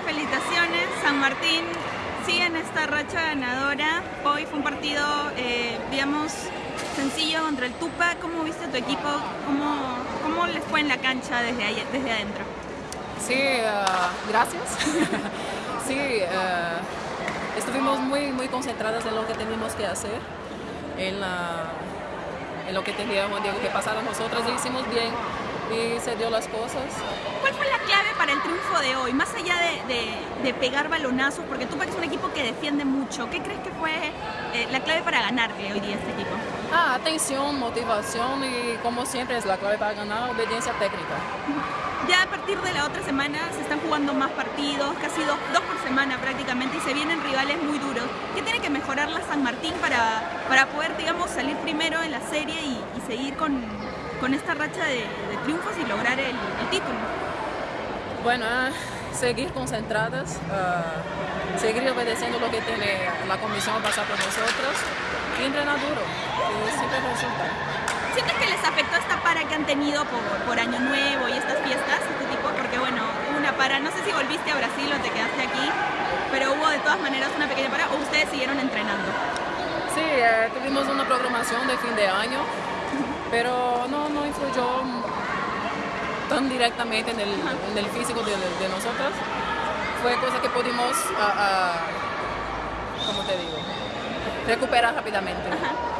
Muchas felicitaciones, San Martín sigue en esta racha ganadora. Hoy fue un partido, eh, digamos, sencillo contra el Tupa. ¿Cómo viste a tu equipo? ¿Cómo, cómo les fue en la cancha desde, ahí, desde adentro? Sí, uh, gracias. sí, uh, estuvimos muy, muy concentradas en lo que teníamos que hacer, en, la, en lo que teníamos que pasar a nosotras y hicimos bien y se dio las cosas. ¿Cuál fue la clave para el triunfo de hoy? Más allá de, de, de pegar balonazos, porque tú eres un equipo que defiende mucho, ¿qué crees que fue eh, la clave para ganarle hoy día a este equipo? Ah, atención, motivación y como siempre es la clave para ganar, obediencia técnica. Ya a partir de la otra semana se están jugando más partidos, casi dos, dos por semana prácticamente, y se vienen rivales muy duros. ¿Qué tiene que mejorar la San Martín para, para poder, digamos, salir primero en la serie y, y seguir con, con esta racha de, de triunfos y lograr el, el título? Bueno, seguir concentradas, uh, seguir obedeciendo lo que tiene la comisión a pasar por nosotros y entrenar duro, que siempre resulta. ¿Sientes que les afectó esta para que han tenido por, por Año Nuevo y estas fiestas, este tipo? Porque bueno, una para, no sé si volviste a Brasil o te quedaste aquí, pero hubo de todas maneras una pequeña para o ustedes siguieron entrenando. Sí, eh, tuvimos una programación de fin de año, pero no, no influyó tan directamente en el, en el físico de, de, nosotras. Fue cosa que pudimos, uh, uh, ¿cómo te digo? Recuperar rápidamente. Ajá.